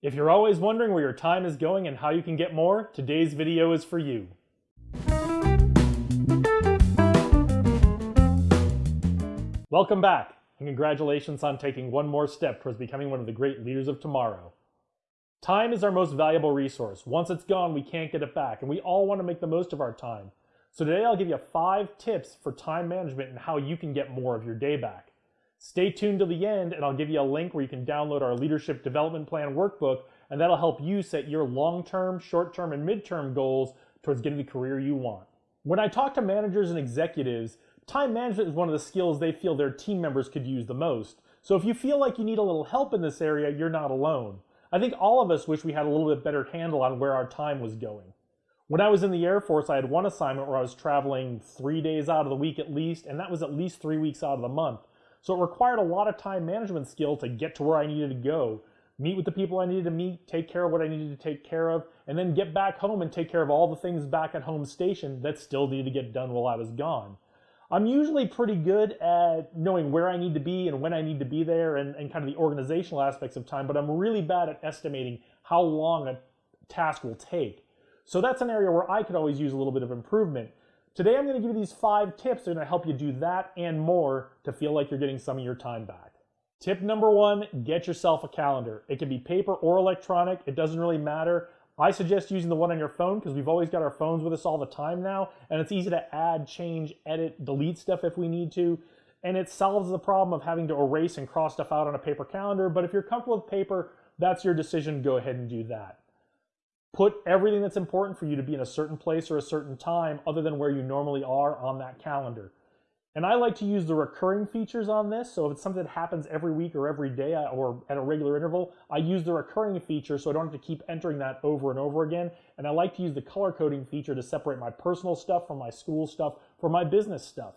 If you're always wondering where your time is going and how you can get more, today's video is for you. Welcome back, and congratulations on taking one more step towards becoming one of the great leaders of tomorrow. Time is our most valuable resource. Once it's gone, we can't get it back, and we all want to make the most of our time. So today I'll give you five tips for time management and how you can get more of your day back. Stay tuned to the end and I'll give you a link where you can download our Leadership Development Plan workbook and that'll help you set your long-term, short-term, and mid-term goals towards getting the career you want. When I talk to managers and executives, time management is one of the skills they feel their team members could use the most. So if you feel like you need a little help in this area, you're not alone. I think all of us wish we had a little bit better handle on where our time was going. When I was in the Air Force, I had one assignment where I was traveling three days out of the week at least, and that was at least three weeks out of the month. So it required a lot of time management skill to get to where I needed to go, meet with the people I needed to meet, take care of what I needed to take care of, and then get back home and take care of all the things back at home station that still needed to get done while I was gone. I'm usually pretty good at knowing where I need to be and when I need to be there and, and kind of the organizational aspects of time, but I'm really bad at estimating how long a task will take. So that's an area where I could always use a little bit of improvement. Today I'm going to give you these five tips that are going to help you do that and more to feel like you're getting some of your time back. Tip number one, get yourself a calendar. It can be paper or electronic. It doesn't really matter. I suggest using the one on your phone because we've always got our phones with us all the time now, and it's easy to add, change, edit, delete stuff if we need to. And it solves the problem of having to erase and cross stuff out on a paper calendar. But if you're comfortable with paper, that's your decision. Go ahead and do that. Put everything that's important for you to be in a certain place or a certain time other than where you normally are on that calendar. And I like to use the recurring features on this. So if it's something that happens every week or every day or at a regular interval, I use the recurring feature so I don't have to keep entering that over and over again. And I like to use the color coding feature to separate my personal stuff from my school stuff, from my business stuff.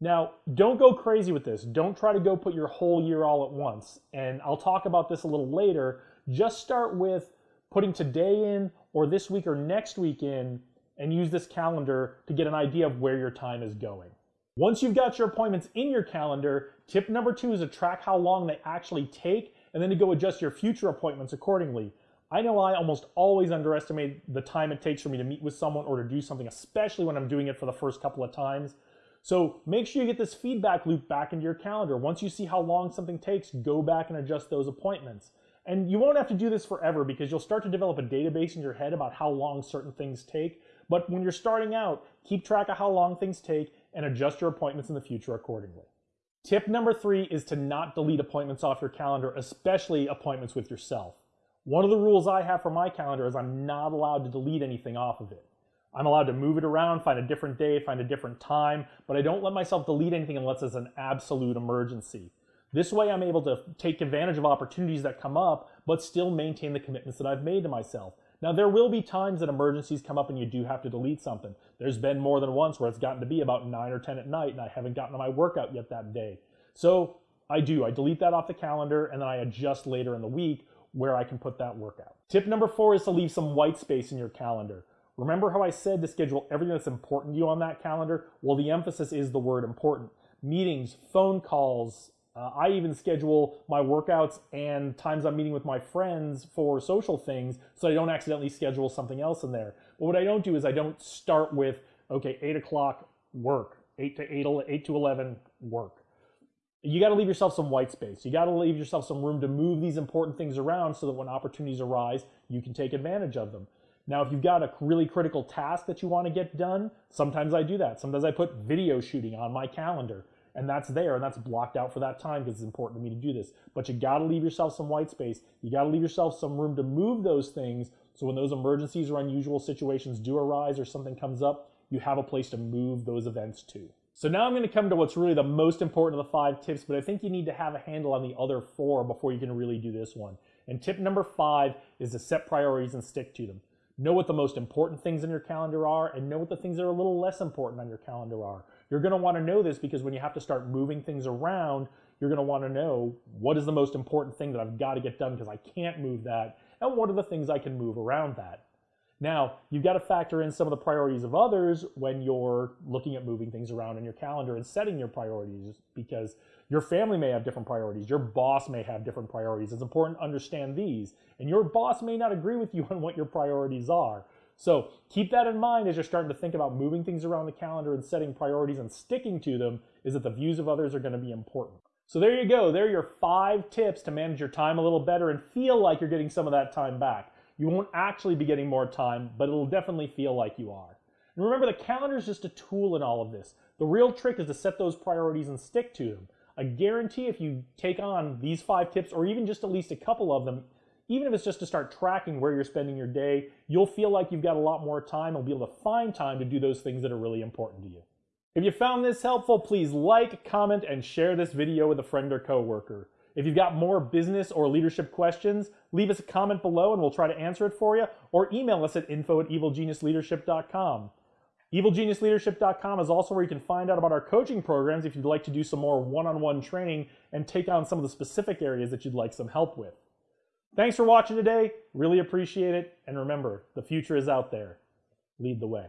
Now, don't go crazy with this. Don't try to go put your whole year all at once. And I'll talk about this a little later. Just start with putting today in or this week or next week in and use this calendar to get an idea of where your time is going. Once you've got your appointments in your calendar, tip number two is to track how long they actually take and then to go adjust your future appointments accordingly. I know I almost always underestimate the time it takes for me to meet with someone or to do something, especially when I'm doing it for the first couple of times. So make sure you get this feedback loop back into your calendar. Once you see how long something takes, go back and adjust those appointments. And you won't have to do this forever because you'll start to develop a database in your head about how long certain things take. But when you're starting out, keep track of how long things take and adjust your appointments in the future accordingly. Tip number three is to not delete appointments off your calendar, especially appointments with yourself. One of the rules I have for my calendar is I'm not allowed to delete anything off of it. I'm allowed to move it around, find a different day, find a different time, but I don't let myself delete anything unless it's an absolute emergency. This way I'm able to take advantage of opportunities that come up, but still maintain the commitments that I've made to myself. Now, there will be times that emergencies come up and you do have to delete something. There's been more than once where it's gotten to be about 9 or 10 at night and I haven't gotten to my workout yet that day. So I do. I delete that off the calendar and then I adjust later in the week where I can put that workout. Tip number four is to leave some white space in your calendar. Remember how I said to schedule everything that's important to you on that calendar? Well, the emphasis is the word important. Meetings, phone calls, uh, I even schedule my workouts and times I'm meeting with my friends for social things so I don't accidentally schedule something else in there. But what I don't do is I don't start with, okay, 8 o'clock work, 8 to 8, 8 to 11 work. You got to leave yourself some white space. You got to leave yourself some room to move these important things around so that when opportunities arise, you can take advantage of them. Now, if you've got a really critical task that you want to get done, sometimes I do that. Sometimes I put video shooting on my calendar and that's there and that's blocked out for that time because it's important to me to do this. But you got to leave yourself some white space. You got to leave yourself some room to move those things so when those emergencies or unusual situations do arise or something comes up, you have a place to move those events to. So now I'm going to come to what's really the most important of the five tips, but I think you need to have a handle on the other four before you can really do this one. And tip number five is to set priorities and stick to them. Know what the most important things in your calendar are and know what the things that are a little less important on your calendar are. You're going to want to know this because when you have to start moving things around, you're going to want to know what is the most important thing that I've got to get done because I can't move that, and what are the things I can move around that. Now, you've got to factor in some of the priorities of others when you're looking at moving things around in your calendar and setting your priorities because your family may have different priorities. Your boss may have different priorities. It's important to understand these. And your boss may not agree with you on what your priorities are. So keep that in mind as you're starting to think about moving things around the calendar and setting priorities and sticking to them is that the views of others are going to be important. So there you go. There are your five tips to manage your time a little better and feel like you're getting some of that time back. You won't actually be getting more time, but it'll definitely feel like you are. And remember, the calendar is just a tool in all of this. The real trick is to set those priorities and stick to them. I guarantee if you take on these five tips or even just at least a couple of them, even if it's just to start tracking where you're spending your day, you'll feel like you've got a lot more time. You'll be able to find time to do those things that are really important to you. If you found this helpful, please like, comment, and share this video with a friend or coworker. If you've got more business or leadership questions, leave us a comment below and we'll try to answer it for you, or email us at info at evilgeniusleadership.com. EvilGeniusLeadership.com is also where you can find out about our coaching programs if you'd like to do some more one-on-one training and take on some of the specific areas that you'd like some help with. Thanks for watching today. Really appreciate it. And remember, the future is out there. Lead the way.